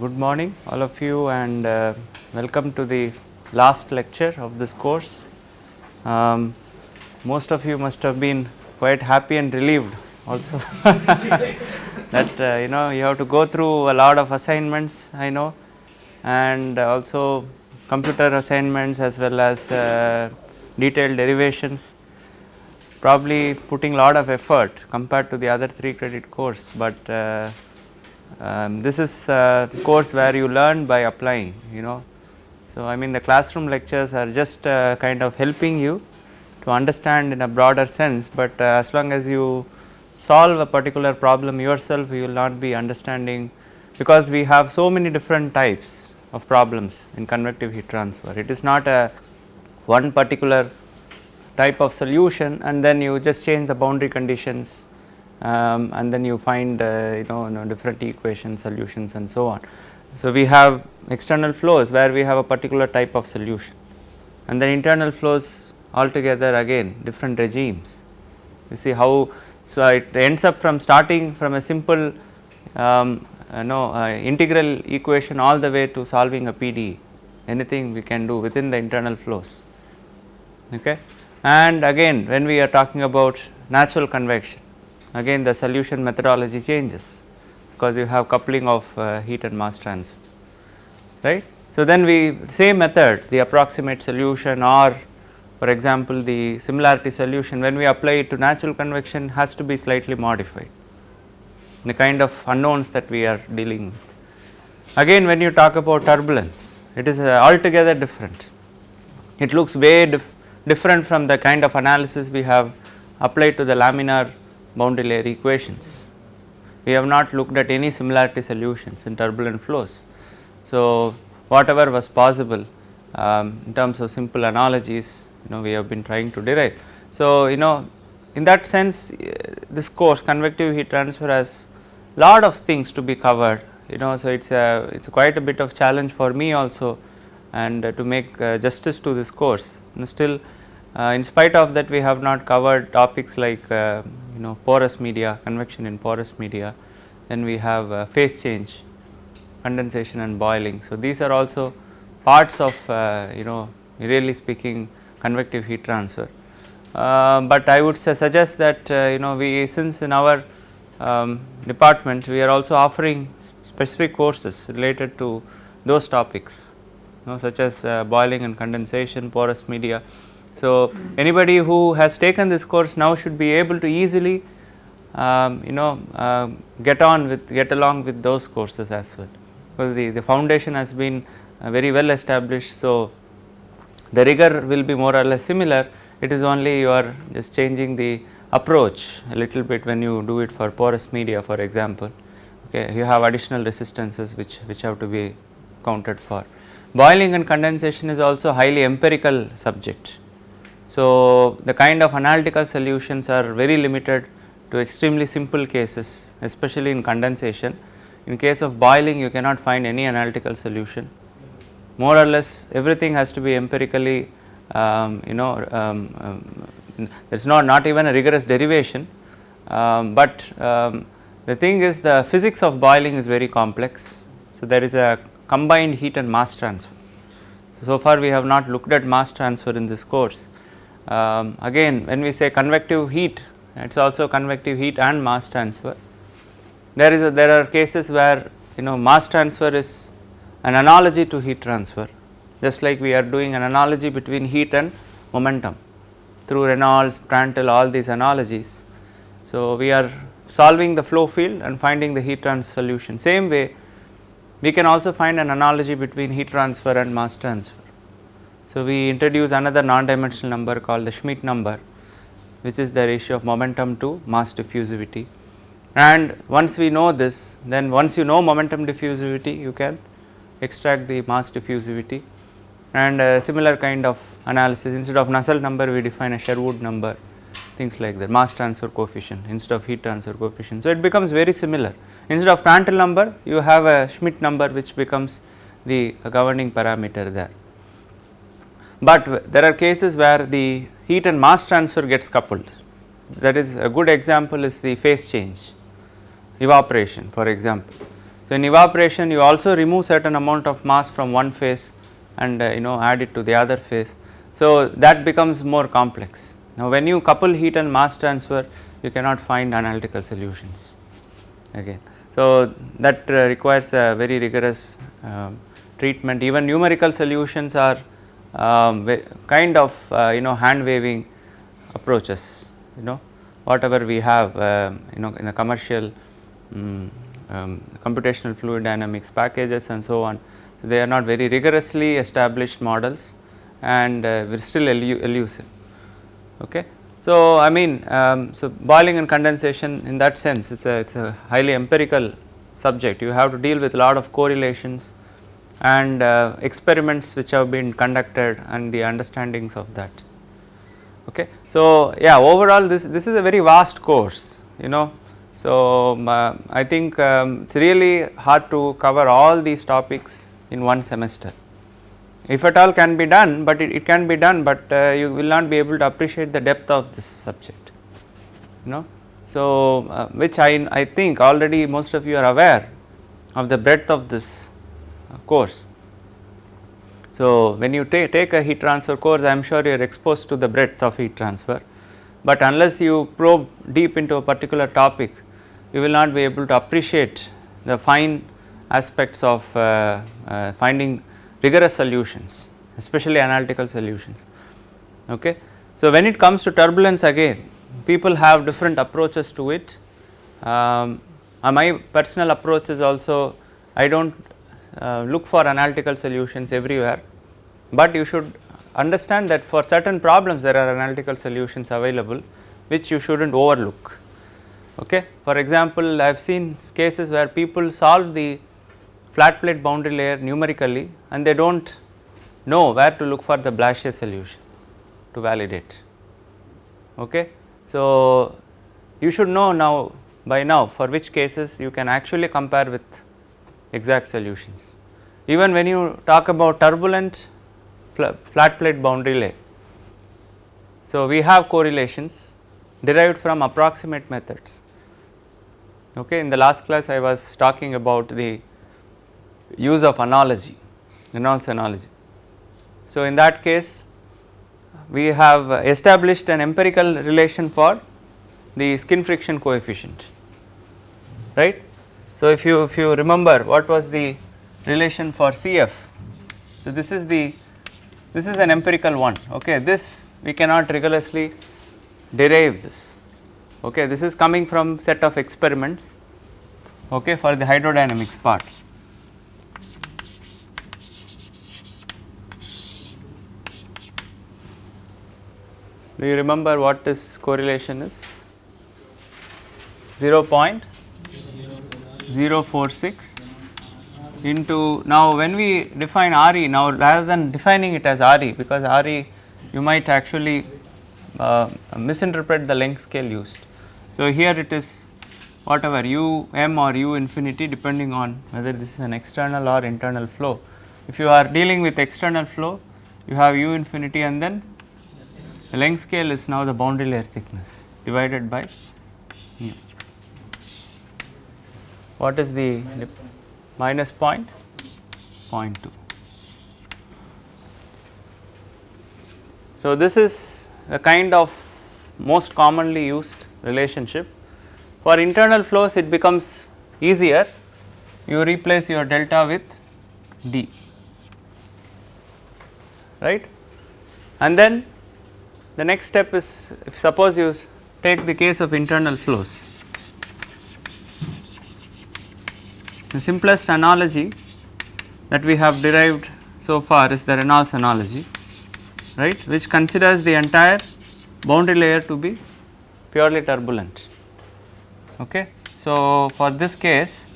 good morning all of you and uh, welcome to the last lecture of this course. Um, most of you must have been quite happy and relieved also that uh, you know you have to go through a lot of assignments I know and also computer assignments as well as uh, detailed derivations probably putting a lot of effort compared to the other 3 credit course, but uh, um, this is a course where you learn by applying you know. So, I mean the classroom lectures are just uh, kind of helping you to understand in a broader sense, but uh, as long as you solve a particular problem yourself you will not be understanding because we have so many different types of problems in convective heat transfer. It is not a one particular type of solution and then you just change the boundary conditions um, and then you find uh, you, know, you know different equation solutions and so on. So, we have external flows where we have a particular type of solution and then internal flows altogether again different regimes. You see how so it ends up from starting from a simple um, uh, uh, integral equation all the way to solving a PDE anything we can do within the internal flows okay and again when we are talking about natural convection again the solution methodology changes because you have coupling of uh, heat and mass transfer right. So, then we same method the approximate solution or for example, the similarity solution when we apply it to natural convection has to be slightly modified the kind of unknowns that we are dealing with. Again when you talk about turbulence it is uh, altogether different it looks way dif different from the kind of analysis we have applied to the laminar boundary layer equations. We have not looked at any similarity solutions in turbulent flows. So, whatever was possible um, in terms of simple analogies you know we have been trying to derive. So, you know in that sense uh, this course convective heat transfer has lot of things to be covered you know. So, it is a it is quite a bit of challenge for me also and uh, to make uh, justice to this course still uh, in spite of that we have not covered topics like uh, you know porous media, convection in porous media, then we have uh, phase change, condensation and boiling. So, these are also parts of uh, you know really speaking convective heat transfer. Uh, but I would suggest that uh, you know we since in our um, department we are also offering specific courses related to those topics you know such as boiling and condensation, porous media so, anybody who has taken this course now should be able to easily um, you know uh, get on with get along with those courses as well because the, the foundation has been uh, very well established. So, the rigor will be more or less similar it is only you are just changing the approach a little bit when you do it for porous media for example okay you have additional resistances which which have to be counted for. Boiling and condensation is also highly empirical subject so, the kind of analytical solutions are very limited to extremely simple cases especially in condensation. In case of boiling you cannot find any analytical solution more or less everything has to be empirically um, you know um, um, there is not, not even a rigorous derivation, um, but um, the thing is the physics of boiling is very complex. So, there is a combined heat and mass transfer. So, so far we have not looked at mass transfer in this course, um, again when we say convective heat it is also convective heat and mass transfer. There is a, there are cases where you know mass transfer is an analogy to heat transfer just like we are doing an analogy between heat and momentum through Reynolds, Prandtl all these analogies. So, we are solving the flow field and finding the heat transfer solution same way we can also find an analogy between heat transfer and mass transfer. So, we introduce another non-dimensional number called the Schmidt number which is the ratio of momentum to mass diffusivity. And once we know this then once you know momentum diffusivity you can extract the mass diffusivity. And a similar kind of analysis instead of Nusselt number we define a Sherwood number things like that mass transfer coefficient instead of heat transfer coefficient. So, it becomes very similar. Instead of Prandtl number you have a Schmidt number which becomes the governing parameter there but there are cases where the heat and mass transfer gets coupled that is a good example is the phase change evaporation for example. So, in evaporation you also remove certain amount of mass from one phase and uh, you know add it to the other phase. So, that becomes more complex. Now, when you couple heat and mass transfer you cannot find analytical solutions again. So, that uh, requires a very rigorous uh, treatment even numerical solutions are um, kind of uh, you know hand waving approaches you know whatever we have uh, you know in a commercial um, um, computational fluid dynamics packages and so on. So, they are not very rigorously established models and uh, we are still elu elusive. Okay. So, I mean um, so boiling and condensation in that sense it is a it is a highly empirical subject you have to deal with a lot of correlations and uh, experiments which have been conducted and the understandings of that. Okay. So, yeah overall this, this is a very vast course you know. So, um, uh, I think um, it is really hard to cover all these topics in one semester if at all can be done, but it, it can be done, but uh, you will not be able to appreciate the depth of this subject you know. So, uh, which I, I think already most of you are aware of the breadth of this course. So, when you take, take a heat transfer course I am sure you are exposed to the breadth of heat transfer, but unless you probe deep into a particular topic you will not be able to appreciate the fine aspects of uh, uh, finding rigorous solutions especially analytical solutions. Okay. So, when it comes to turbulence again people have different approaches to it. Um, my personal approach is also I do not uh, look for analytical solutions everywhere, but you should understand that for certain problems there are analytical solutions available which you should not overlook. Okay. For example, I have seen cases where people solve the flat plate boundary layer numerically and they do not know where to look for the Blasius solution to validate. Okay. So, you should know now by now for which cases you can actually compare with exact solutions. Even when you talk about turbulent flat plate boundary layer. So, we have correlations derived from approximate methods. Okay. In the last class I was talking about the use of analogy, Reynolds analogy. So, in that case we have established an empirical relation for the skin friction coefficient, right. So, if you if you remember what was the relation for CF. So, this is the this is an empirical one okay this we cannot rigorously derive this okay this is coming from set of experiments okay for the hydrodynamics part. Do you remember what this correlation is? 0 0.046 into now when we define RE now rather than defining it as RE because RE you might actually uh, misinterpret the length scale used. So, here it is whatever u m or u infinity depending on whether this is an external or internal flow. If you are dealing with external flow you have u infinity and then the length scale is now the boundary layer thickness divided by mu. What is the minus point? 0.2. So, this is the kind of most commonly used relationship. For internal flows it becomes easier, you replace your delta with d, right. And then the next step is if suppose you take the case of internal flows. The simplest analogy that we have derived so far is the Reynolds analogy right which considers the entire boundary layer to be purely turbulent. Okay. So, for this case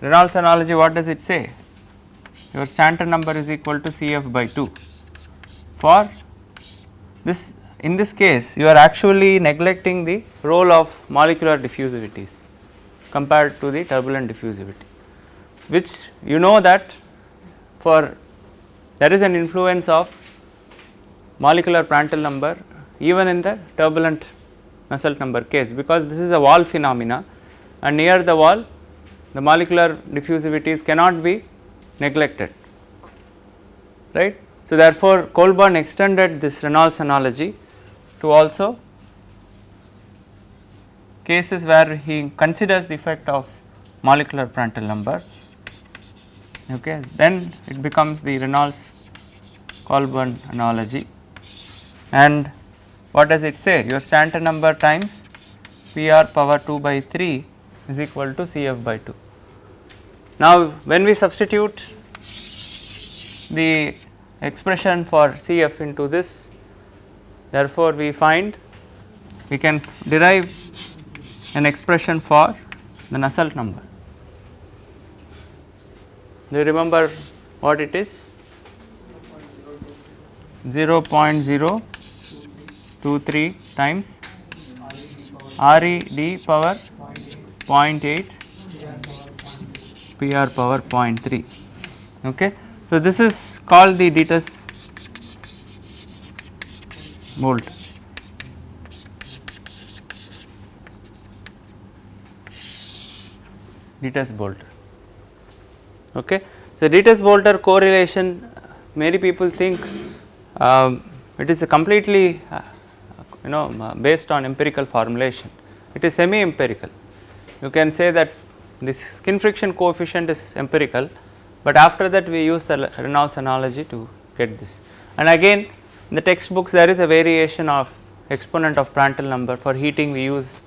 Reynolds analogy what does it say? your Stanton number is equal to Cf by 2. For this in this case you are actually neglecting the role of molecular diffusivities compared to the turbulent diffusivity which you know that for there is an influence of molecular Prandtl number even in the turbulent Nusselt number case because this is a wall phenomena and near the wall the molecular diffusivities cannot be neglected right. So, therefore, Colburn extended this Reynolds analogy to also cases where he considers the effect of molecular Prandtl number okay then it becomes the Reynolds Colburn analogy and what does it say your Stanton number times P r power 2 by 3 is equal to C f by 2. Now, when we substitute the expression for Cf into this therefore, we find we can derive an expression for the Nusselt number. Do you remember what it is? 0.023 times R e d power 0.8 P r power 0.3 okay. So, this is called the Dittus Bolt. Dittus Bolt. Okay. So, Dittus Boelter correlation many people think um, it is completely uh, you know uh, based on empirical formulation it is semi empirical you can say that this skin friction coefficient is empirical but after that we use the Reynolds analogy to get this and again in the textbooks there is a variation of exponent of Prandtl number. For heating we use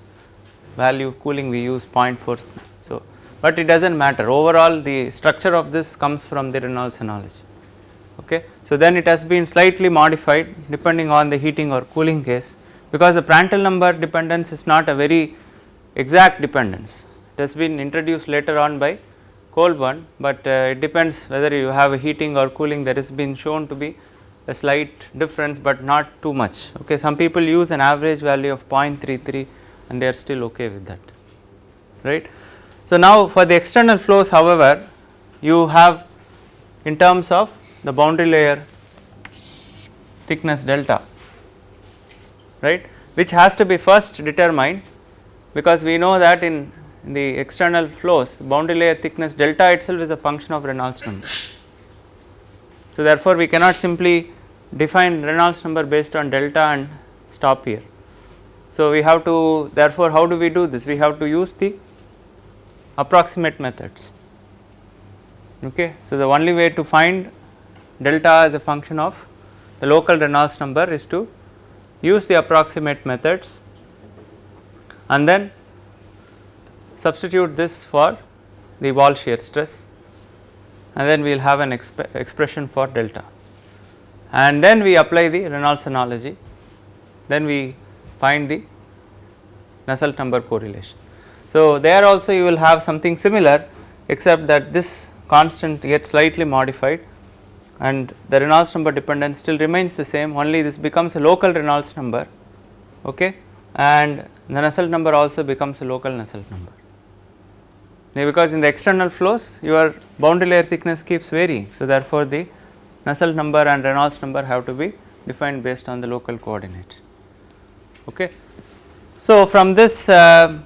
value. Cooling we use 0.4 so but it does not matter. Overall the structure of this comes from the Reynolds analogy. Okay. So then it has been slightly modified depending on the heating or cooling case because the Prandtl number dependence is not a very exact dependence. It has been introduced later on by Colburn, but uh, it depends whether you have a heating or cooling. That has been shown to be a slight difference, but not too much okay. Some people use an average value of 0.33 and they are still okay with that right. So, now for the external flows however you have in terms of the boundary layer thickness delta right which has to be first determined because we know that in, in the external flows boundary layer thickness delta itself is a function of Reynolds number. So, therefore, we cannot simply define Reynolds number based on delta and stop here. So, we have to therefore, how do we do this? We have to use the approximate methods. Okay. So, the only way to find delta as a function of the local Reynolds number is to use the approximate methods and then substitute this for the wall shear stress and then we will have an exp expression for delta and then we apply the Reynolds analogy then we find the Nusselt number correlation. So, there also you will have something similar except that this constant gets slightly modified and the Reynolds number dependence still remains the same only this becomes a local Reynolds number okay and the Nusselt number also becomes a local Nusselt number. Because in the external flows your boundary layer thickness keeps varying. So, therefore, the Nusselt number and Reynolds number have to be defined based on the local coordinate. Okay. So, from this uh,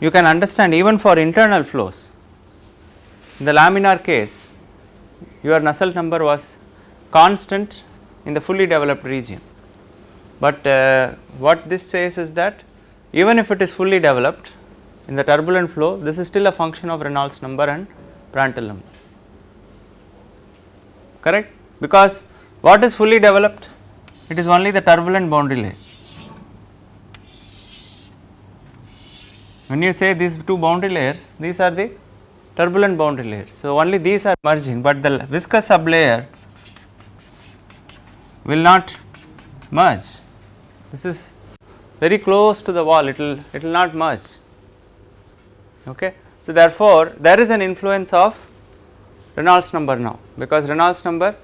you can understand even for internal flows in the laminar case your Nusselt number was constant in the fully developed region. But uh, what this says is that even if it is fully developed in the turbulent flow this is still a function of Reynolds number and Prandtl number correct because what is fully developed it is only the turbulent boundary layer. When you say these two boundary layers these are the turbulent boundary layers. So, only these are merging, but the viscous sublayer will not merge. This is very close to the wall, it will it will not merge. Okay. So, therefore, there is an influence of Reynolds number now, because Reynolds number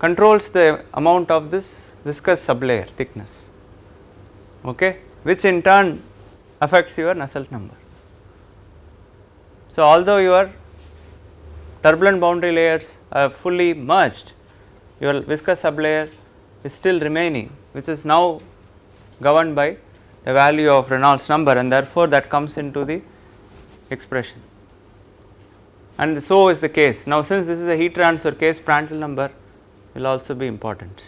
controls the amount of this viscous sublayer thickness, okay, which in turn affects your Nusselt number. So, although your turbulent boundary layers are fully merged, your viscous sublayer is still remaining which is now governed by the value of Reynolds number and therefore, that comes into the expression and so is the case. Now, since this is a heat transfer case Prandtl number will also be important.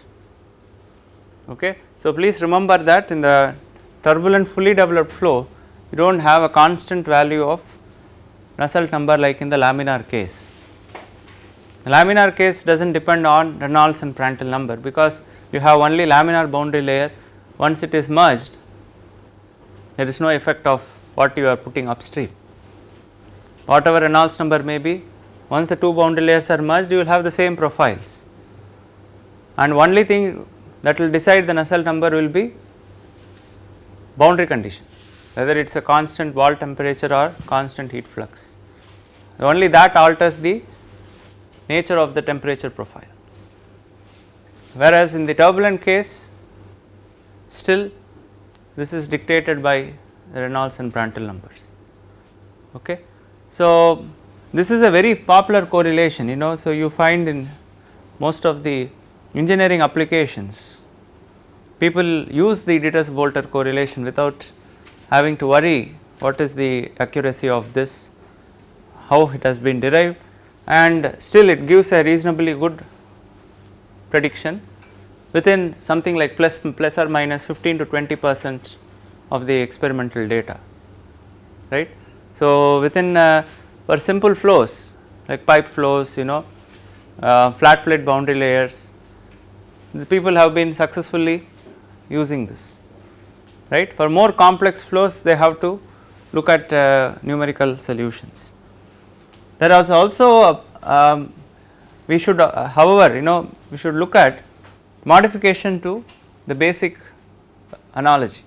Okay. So, please remember that in the turbulent fully developed flow you do not have a constant value of Nusselt number like in the laminar case. The laminar case does not depend on Reynolds and Prandtl number because you have only laminar boundary layer once it is merged there is no effect of what you are putting upstream. Whatever Reynolds number may be once the two boundary layers are merged you will have the same profiles and only thing that will decide the Nusselt number will be boundary condition whether it is a constant wall temperature or constant heat flux. Only that alters the nature of the temperature profile. Whereas in the turbulent case still this is dictated by Reynolds and Prandtl numbers. Okay. So, this is a very popular correlation you know. So, you find in most of the engineering applications people use the Dittus-Boelter correlation without having to worry what is the accuracy of this, how it has been derived and still it gives a reasonably good prediction within something like plus, plus or minus 15 to 20 percent of the experimental data right. So, within uh, for simple flows like pipe flows you know uh, flat plate boundary layers the people have been successfully using this right. For more complex flows they have to look at uh, numerical solutions. There is also um, we should uh, however you know we should look at modification to the basic analogy.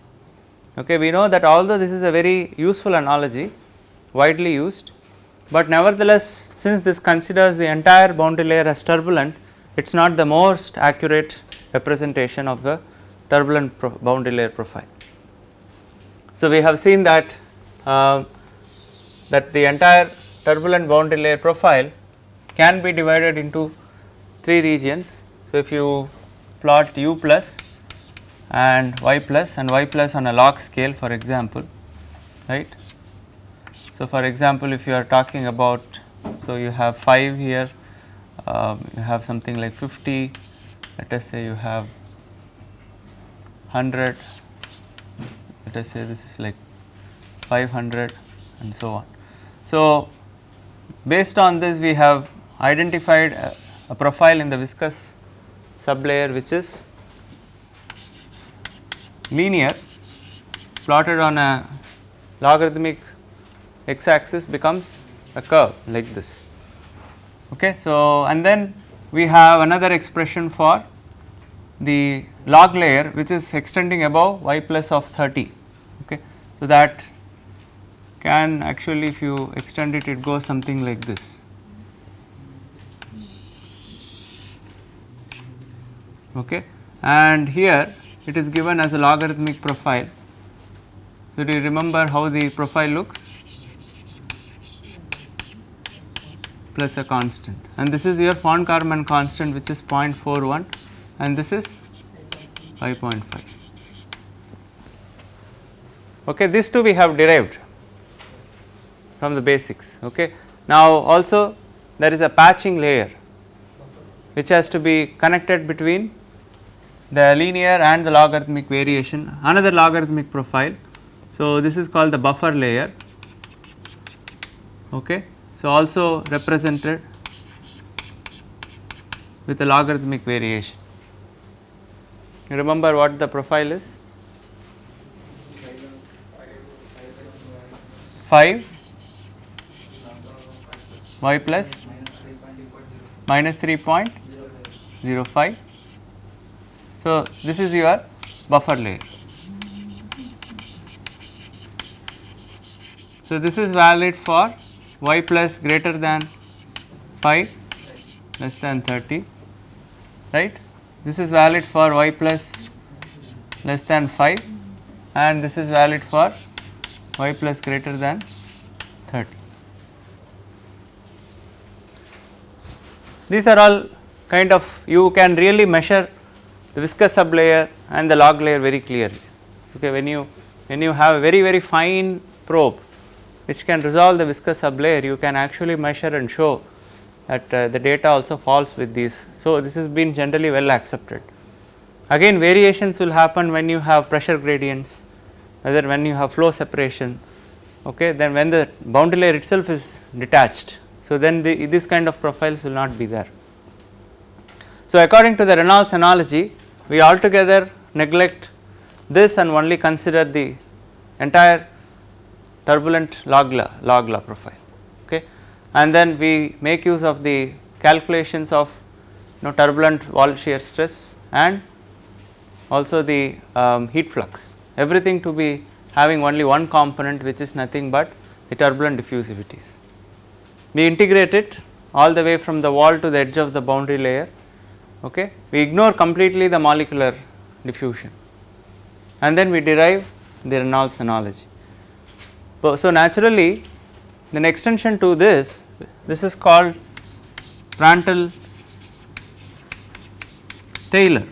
Okay, we know that although this is a very useful analogy widely used, but nevertheless since this considers the entire boundary layer as turbulent it is not the most accurate representation of the turbulent boundary layer profile. So, we have seen that uh, that the entire turbulent boundary layer profile can be divided into 3 regions. So, if you plot u plus and y plus and y plus on a log scale for example right. So, for example, if you are talking about so you have 5 here uh, you have something like 50 let us say you have 100 let us say this is like 500 and so on. So, based on this we have identified a, a profile in the viscous sublayer which is linear plotted on a logarithmic x axis becomes a curve like this. Okay. So, and then we have another expression for the log layer which is extending above y plus of 30. Okay. So, that can actually if you extend it it goes something like this. Okay. And here it is given as a logarithmic profile. So, do you remember how the profile looks? Plus a constant and this is your von Karman constant which is 0.41 and this is 5.5. Okay, these two we have derived from the basics. Okay. Now, also there is a patching layer which has to be connected between the linear and the logarithmic variation another logarithmic profile. So, this is called the buffer layer okay. So, also represented with a logarithmic variation. You remember what the profile is? 5 y plus minus 3.05 so, this is your buffer layer. So, this is valid for y plus greater than 5 less than 30 right. This is valid for y plus less than 5 and this is valid for y plus greater than 30. These are all kind of you can really measure the viscous sublayer and the log layer very clearly. Okay, when you when you have a very very fine probe which can resolve the viscous sublayer you can actually measure and show that uh, the data also falls with these. So, this has been generally well accepted. Again variations will happen when you have pressure gradients whether when you have flow separation okay then when the boundary layer itself is detached. So, then the, this kind of profiles will not be there. So, according to the Reynolds analogy we altogether neglect this and only consider the entire turbulent log law, log law profile okay and then we make use of the calculations of you know turbulent wall shear stress and also the um, heat flux everything to be having only one component which is nothing but the turbulent diffusivities. We integrate it all the way from the wall to the edge of the boundary layer okay we ignore completely the molecular diffusion and then we derive the Reynolds analogy. So, naturally then extension to this this is called Prandtl Taylor.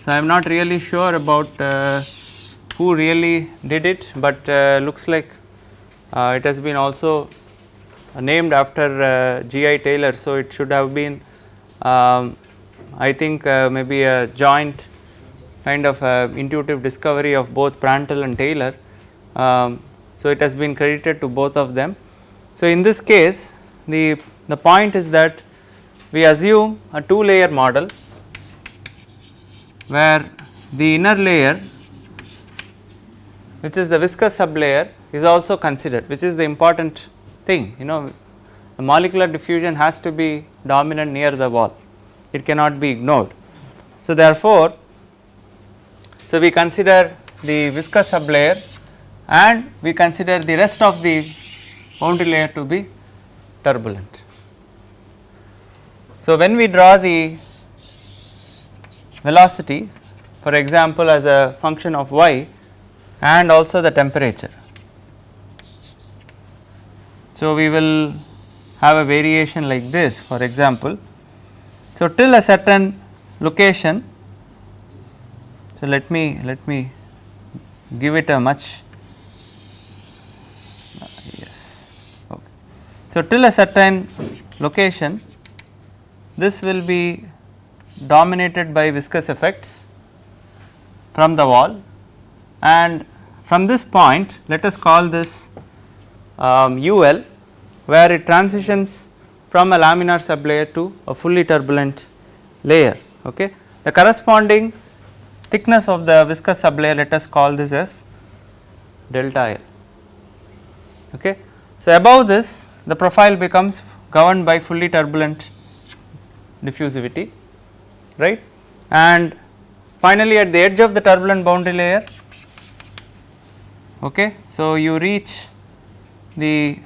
So, I am not really sure about uh, who really did it, but uh, looks like uh, it has been also named after uh, G.I. Taylor. So, it should have been um, I think uh, maybe a joint kind of intuitive discovery of both Prandtl and Taylor. Um, so, it has been credited to both of them. So, in this case the, the point is that we assume a two layer model where the inner layer which is the viscous sublayer is also considered which is the important thing you know the molecular diffusion has to be dominant near the wall it cannot be ignored. So, therefore, so we consider the viscous sublayer and we consider the rest of the boundary layer to be turbulent. So, when we draw the velocity for example, as a function of y and also the temperature. So, we will have a variation like this for example. So, till a certain location, so let me let me give it a much yes okay. So, till a certain location this will be dominated by viscous effects from the wall and from this point let us call this um, UL where it transitions from a laminar sublayer to a fully turbulent layer. Okay. The corresponding thickness of the viscous sublayer let us call this as delta L. Okay. So, above this the profile becomes governed by fully turbulent diffusivity right and finally at the edge of the turbulent boundary layer okay so you reach the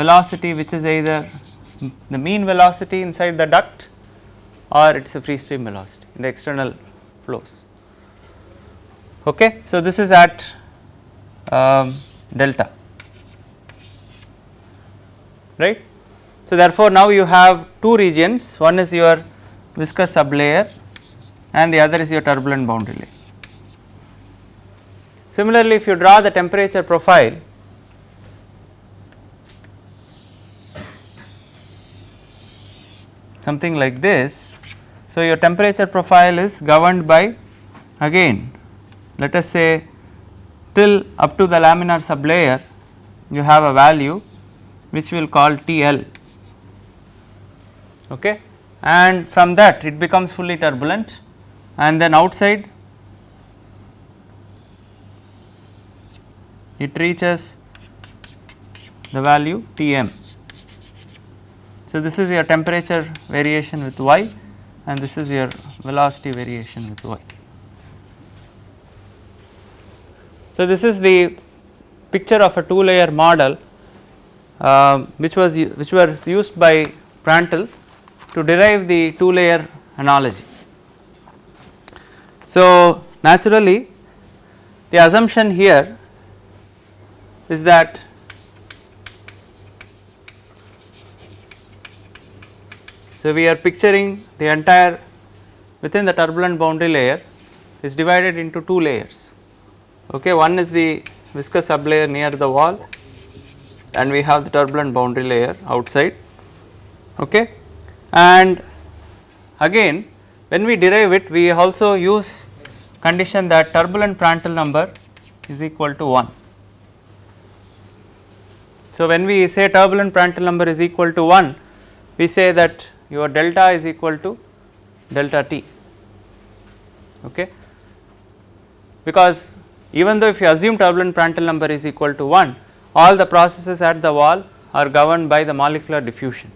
velocity which is either the mean velocity inside the duct or it is a free stream velocity in the external flows okay so this is at um, delta right so therefore now you have two regions one is your viscous sublayer and the other is your turbulent boundary layer. Similarly, if you draw the temperature profile something like this. So, your temperature profile is governed by again let us say till up to the laminar sublayer you have a value which we will call TL okay? And from that it becomes fully turbulent. And then outside it reaches the value Tm. So, this is your temperature variation with y and this is your velocity variation with y. So, this is the picture of a two layer model uh, which was which was used by Prandtl to derive the two layer analogy. So, naturally the assumption here is that so we are picturing the entire within the turbulent boundary layer is divided into two layers. Okay, one is the viscous sublayer near the wall and we have the turbulent boundary layer outside. Okay. And again when we derive it we also use condition that turbulent Prandtl number is equal to 1. So, when we say turbulent Prandtl number is equal to 1 we say that your delta is equal to delta t okay because even though if you assume turbulent Prandtl number is equal to 1 all the processes at the wall are governed by the molecular diffusion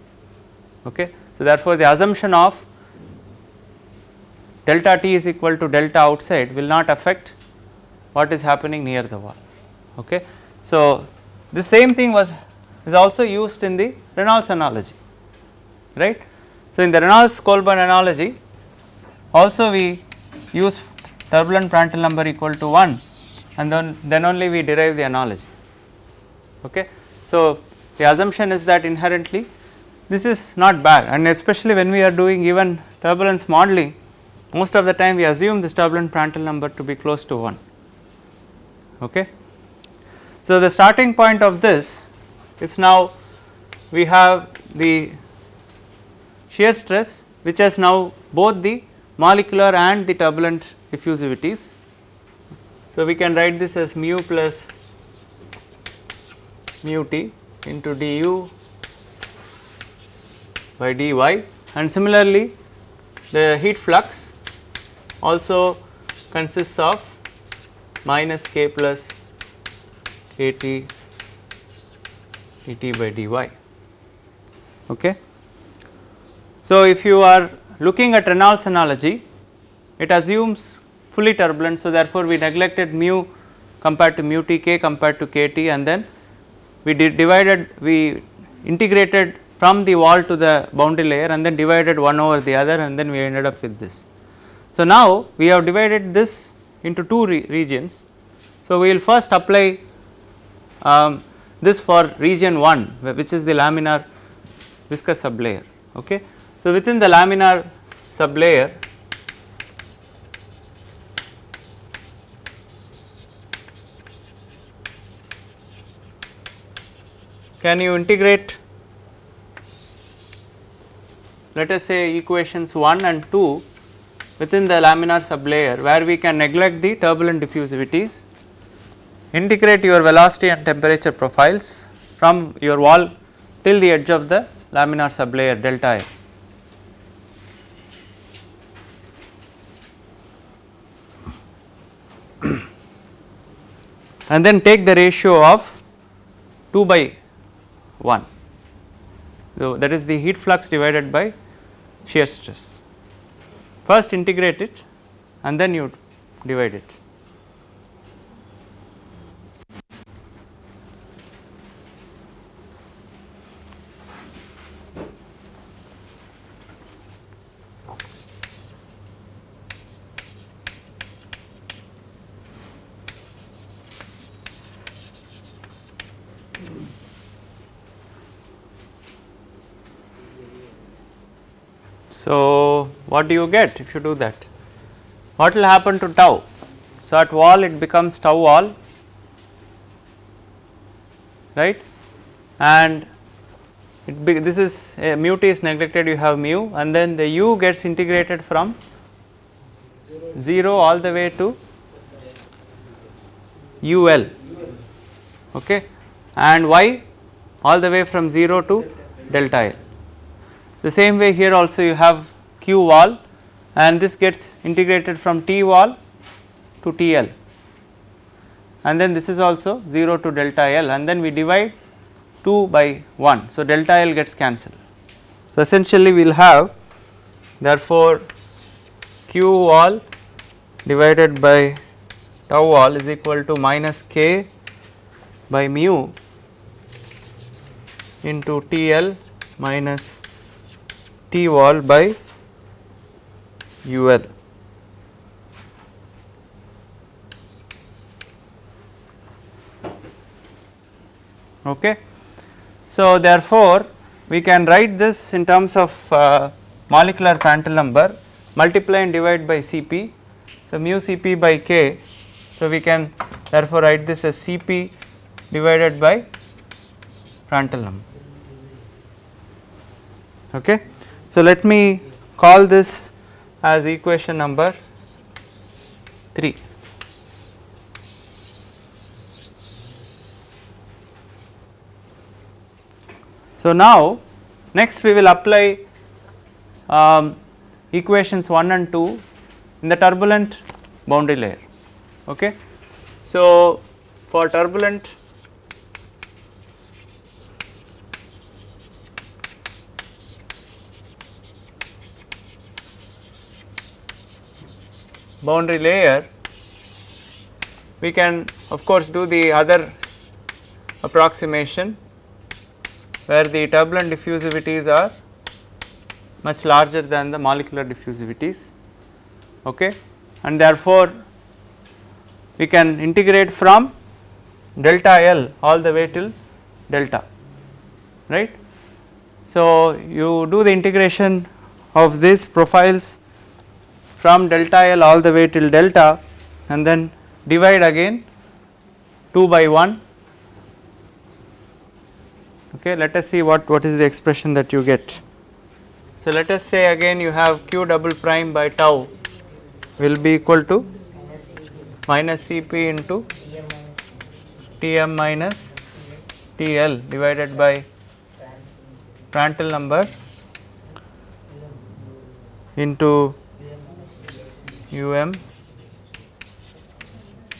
okay. So, therefore, the assumption of delta t is equal to delta outside will not affect what is happening near the wall okay. So, the same thing was is also used in the Reynolds analogy right. So, in the Reynolds Colburn analogy also we use turbulent Prandtl number equal to 1 and then then only we derive the analogy okay. So, the assumption is that inherently this is not bad and especially when we are doing even turbulence modeling most of the time we assume this turbulent Prandtl number to be close to 1 okay. So, the starting point of this is now we have the shear stress which has now both the molecular and the turbulent diffusivities. So, we can write this as mu plus mu t into du by dy and similarly the heat flux also consists of minus k plus kt et by dy okay. So, if you are looking at Reynolds analogy it assumes fully turbulent. So, therefore, we neglected mu compared to mu t k compared to k t and then we divided we integrated from the wall to the boundary layer and then divided one over the other and then we ended up with this. So, now we have divided this into two re regions. So, we will first apply um, this for region 1 which is the laminar viscous sublayer. Okay. So, within the laminar sublayer can you integrate let us say equations 1 and 2 within the laminar sublayer where we can neglect the turbulent diffusivities, integrate your velocity and temperature profiles from your wall till the edge of the laminar sublayer delta L. and then take the ratio of 2 by 1. So, that is the heat flux divided by shear stress. First integrate it and then you divide it. So, what do you get if you do that? What will happen to tau? So, at wall it becomes tau wall right and it be, this is uh, mu t is neglected you have mu and then the u gets integrated from 0 all the way to ul okay and y all the way from 0 to delta l. The same way here also you have q wall and this gets integrated from t wall to TL and then this is also 0 to delta L and then we divide 2 by 1. So, delta L gets cancelled. So, essentially we will have therefore q wall divided by tau wall is equal to minus k by mu into TL minus T wall by UL. Okay. So, therefore, we can write this in terms of uh, molecular Prandtl number multiply and divide by Cp. So, mu Cp by k. So, we can therefore write this as Cp divided by Prandtl number. Okay. So, let me call this as equation number 3. So, now next we will apply um, equations 1 and 2 in the turbulent boundary layer. Okay. So, for turbulent boundary layer we can of course do the other approximation where the turbulent diffusivities are much larger than the molecular diffusivities okay and therefore we can integrate from delta L all the way till delta right. So, you do the integration of these profiles from delta L all the way till delta and then divide again 2 by 1 okay let us see what what is the expression that you get. So let us say again you have q double prime by tau will be equal to minus cp into tm minus tl divided by Prandtl number into um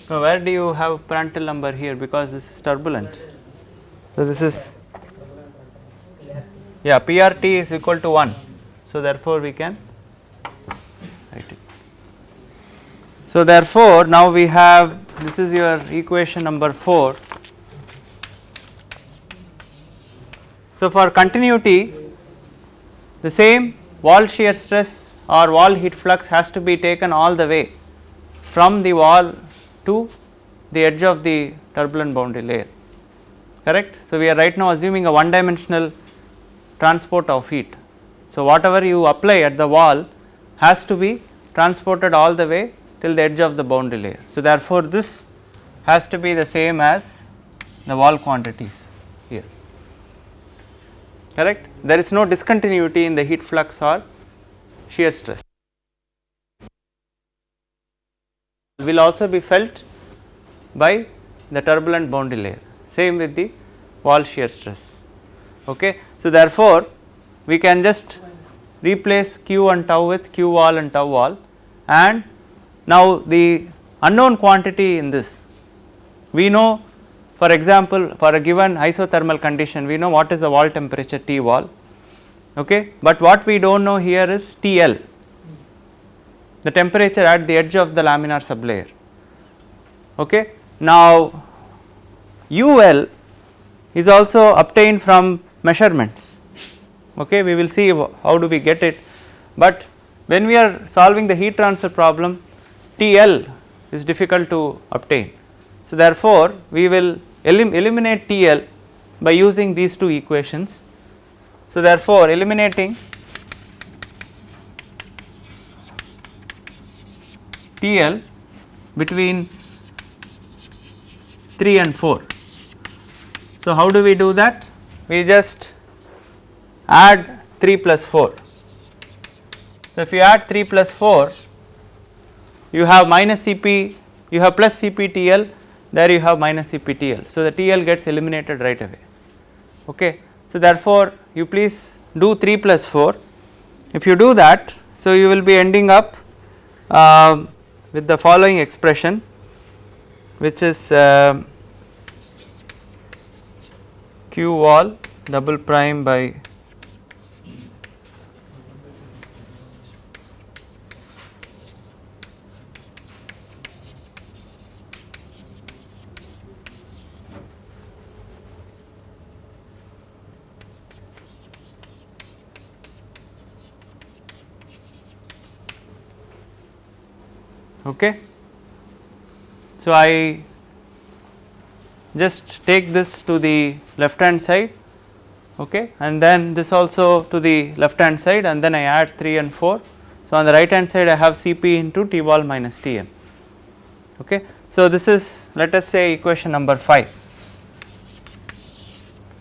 so where do you have Prandtl number here? Because this is turbulent. So this is yeah PRT is equal to 1 so therefore we can write it. So therefore now we have this is your equation number 4 so for continuity the same wall shear stress or wall heat flux has to be taken all the way from the wall to the edge of the turbulent boundary layer correct. So, we are right now assuming a one dimensional transport of heat. So, whatever you apply at the wall has to be transported all the way till the edge of the boundary layer. So, therefore, this has to be the same as the wall quantities here correct. There is no discontinuity in the heat flux or shear stress will also be felt by the turbulent boundary layer same with the wall shear stress. Okay. So, therefore, we can just replace q and tau with q wall and tau wall and now the unknown quantity in this we know for example, for a given isothermal condition we know what is the wall temperature T wall okay, but what we do not know here is TL the temperature at the edge of the laminar sublayer. Okay. Now, UL is also obtained from measurements okay we will see how do we get it but when we are solving the heat transfer problem TL is difficult to obtain. So, therefore, we will elim eliminate TL by using these two equations. So, therefore, eliminating TL between 3 and 4. So, how do we do that? We just add 3 plus 4. So, if you add 3 plus 4 you have minus Cp you have plus CPTL there you have minus CPTL. So, the TL gets eliminated right away okay. So, therefore, you please do 3 plus 4 if you do that so you will be ending up uh, with the following expression which is uh, q wall double prime by okay. So, I just take this to the left hand side okay and then this also to the left hand side and then I add 3 and 4. So, on the right hand side I have Cp into T wall minus Tm. Okay. So, this is let us say equation number 5.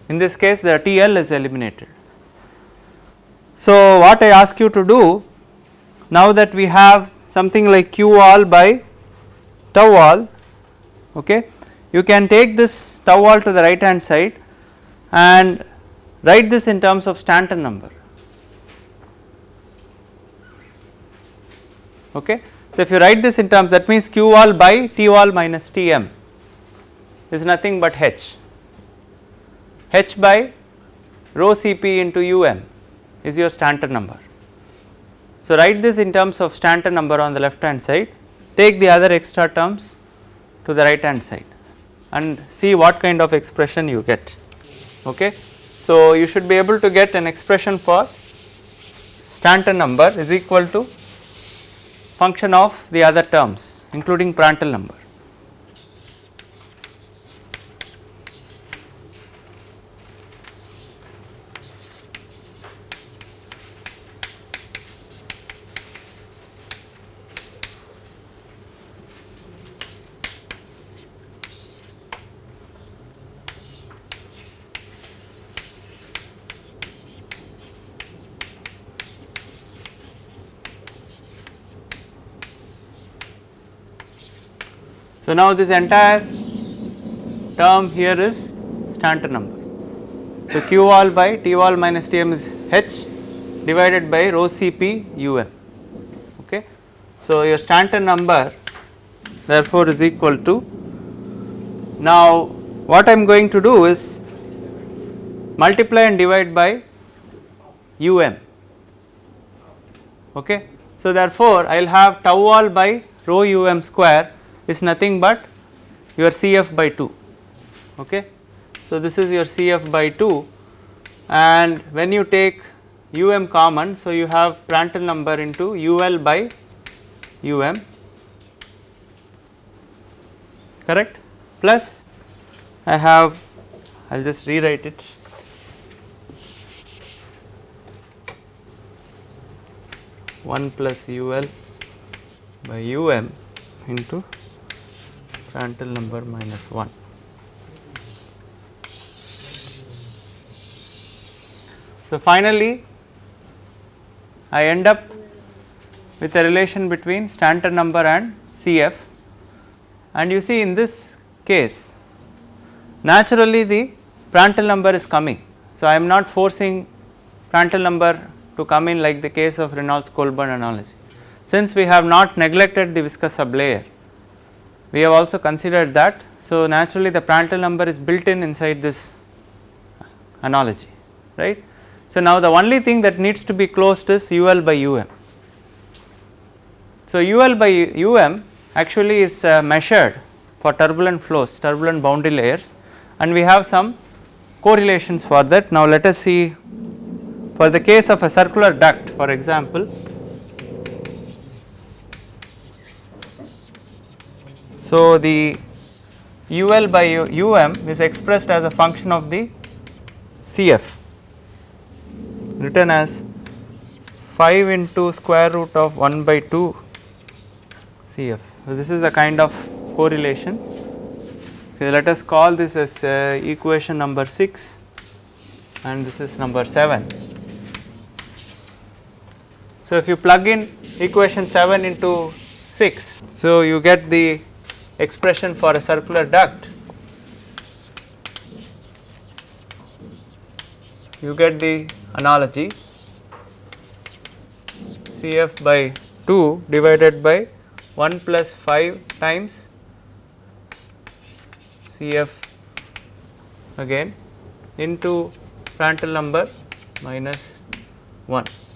In this case the TL is eliminated. So, what I ask you to do now that we have something like q wall by tau wall okay, you can take this tau wall to the right hand side and write this in terms of Stanton number. Okay. So, if you write this in terms that means q wall by T wall minus T m is nothing but h, h by rho C p into u m is your Stanton number. So, write this in terms of Stanton number on the left hand side, take the other extra terms to the right hand side and see what kind of expression you get. Okay. So, you should be able to get an expression for Stanton number is equal to function of the other terms including Prandtl number. So, now this entire term here is Stanton number. So, q wall by T wall minus T m is h divided by rho C p u m. Okay. So, your Stanton number therefore is equal to now what I am going to do is multiply and divide by u m. Okay. So, therefore, I will have tau wall by rho u m square is nothing but your Cf by 2. Okay. So, this is your Cf by 2 and when you take um common, so you have Prandtl number into ul by um correct plus I have I will just rewrite it one plus ul by um into Prandtl number minus 1. So, finally, I end up with a relation between Stanton number and Cf and you see in this case naturally the Prandtl number is coming. So, I am not forcing Prandtl number to come in like the case of Reynolds Colburn analogy. Since we have not neglected the viscous sublayer we have also considered that. So, naturally the Prandtl number is built in inside this analogy right. So, now the only thing that needs to be closed is UL by UM. So, UL by UM actually is uh, measured for turbulent flows, turbulent boundary layers and we have some correlations for that. Now, let us see for the case of a circular duct for example, So, the UL by UM is expressed as a function of the CF written as 5 into square root of 1 by 2 CF. So, this is the kind of correlation. Okay, let us call this as uh, equation number 6 and this is number 7. So, if you plug in equation 7 into 6, so you get the expression for a circular duct, you get the analogy Cf by 2 divided by 1 plus 5 times Cf again into Prandtl number minus 1.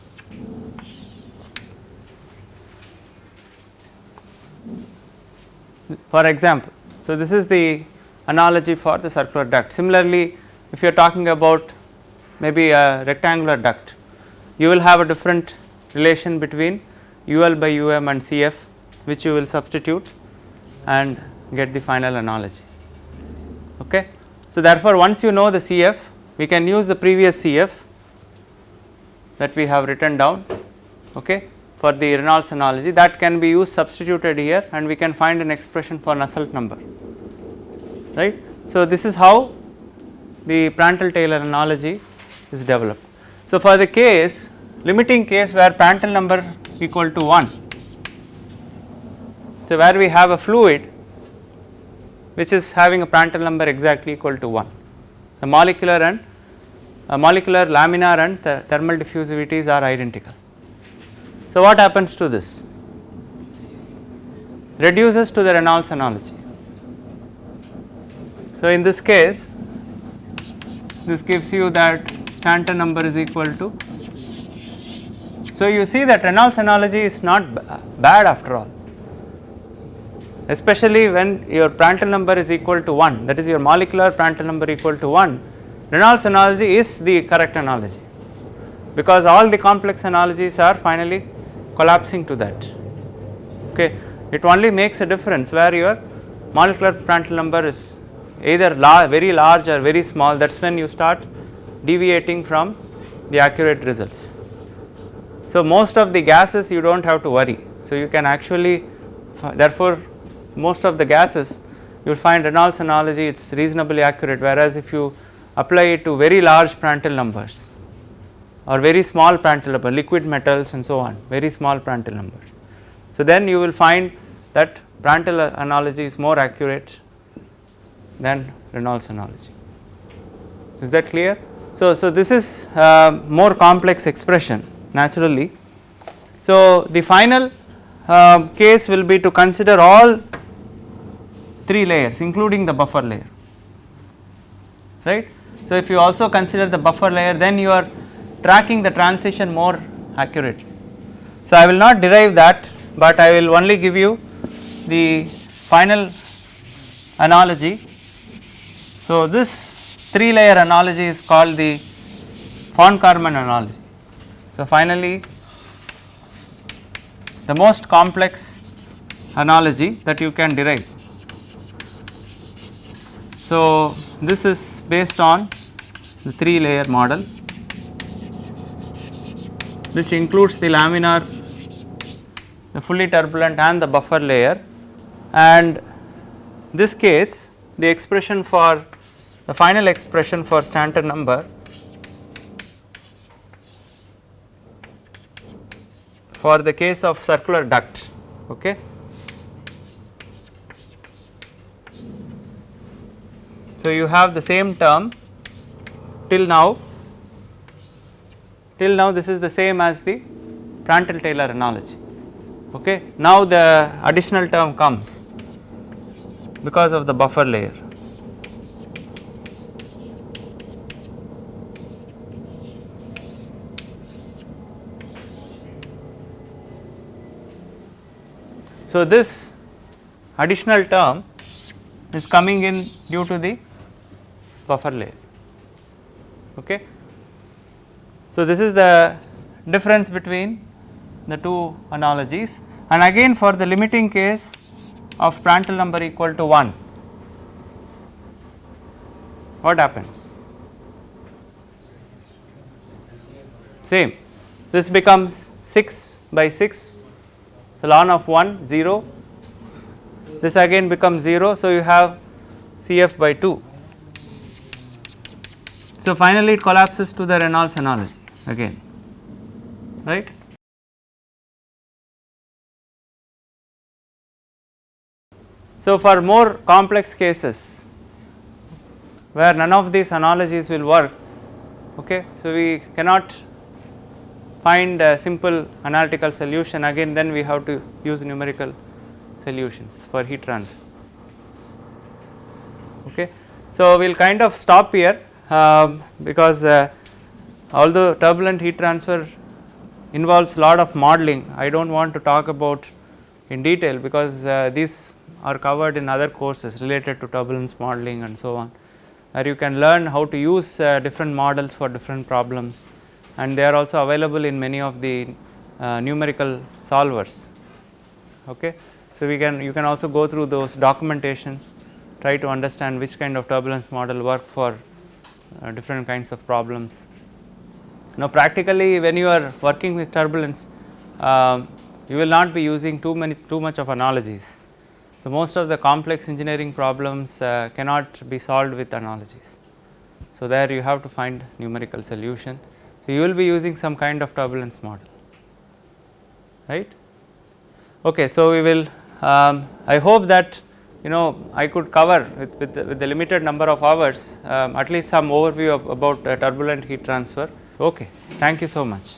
For example. So, this is the analogy for the circular duct. Similarly, if you are talking about maybe a rectangular duct, you will have a different relation between UL by UM and CF which you will substitute and get the final analogy. Okay. So, therefore, once you know the CF we can use the previous CF that we have written down okay, for the Reynolds analogy that can be used substituted here and we can find an expression for Nusselt number right. So, this is how the Prandtl Taylor analogy is developed. So, for the case limiting case where Prandtl number equal to 1. So, where we have a fluid which is having a Prandtl number exactly equal to 1. The molecular and uh, molecular laminar and th thermal diffusivities are identical. So, what happens to this? Reduces to the Reynolds analogy. So, in this case this gives you that Stanton number is equal to. So, you see that Reynolds analogy is not bad after all especially when your Prandtl number is equal to 1 that is your molecular Prandtl number equal to 1 Reynolds analogy is the correct analogy because all the complex analogies are finally collapsing to that okay it only makes a difference where your molecular Prandtl number is either very large or very small that is when you start deviating from the accurate results. So, most of the gases you do not have to worry. So, you can actually therefore, most of the gases you will find Reynolds analogy it is reasonably accurate whereas if you apply it to very large Prandtl numbers or very small Prandtl number liquid metals and so on very small Prandtl numbers. So, then you will find that Prandtl analogy is more accurate than Reynolds analogy is that clear. So, so this is uh, more complex expression naturally. So, the final uh, case will be to consider all 3 layers including the buffer layer right. So, if you also consider the buffer layer then you are tracking the transition more accurately. So, I will not derive that, but I will only give you the final analogy. So, this 3 layer analogy is called the von Karman analogy. So, finally, the most complex analogy that you can derive so, this is based on the 3 layer model which includes the laminar, the fully turbulent and the buffer layer. And this case the expression for the final expression for Stanton number for the case of circular duct okay? So, you have the same term till now till now this is the same as the Prandtl Taylor analogy okay. Now the additional term comes because of the buffer layer. So, this additional term is coming in due to the buffer layer. Okay. So, this is the difference between the two analogies. And again for the limiting case of Prandtl number equal to 1 what happens? Same. This becomes 6 by 6 so ln of 1 0 this again becomes 0 so you have Cf by 2 so, finally, it collapses to the Reynolds analogy again right. So, for more complex cases where none of these analogies will work okay. So, we cannot find a simple analytical solution again then we have to use numerical solutions for heat transfer okay. So, we will kind of stop here um, because uh, although turbulent heat transfer involves lot of modeling I do not want to talk about in detail because uh, these are covered in other courses related to turbulence modeling and so on where you can learn how to use uh, different models for different problems and they are also available in many of the uh, numerical solvers okay. So, we can you can also go through those documentations try to understand which kind of turbulence model work for uh, different kinds of problems. Now, practically when you are working with turbulence um, you will not be using too many too much of analogies. So, most of the complex engineering problems uh, cannot be solved with analogies. So, there you have to find numerical solution. So, you will be using some kind of turbulence model right. Okay, so, we will um, I hope that you know I could cover with, with, the, with the limited number of hours um, at least some overview of, about uh, turbulent heat transfer. Okay, thank you so much.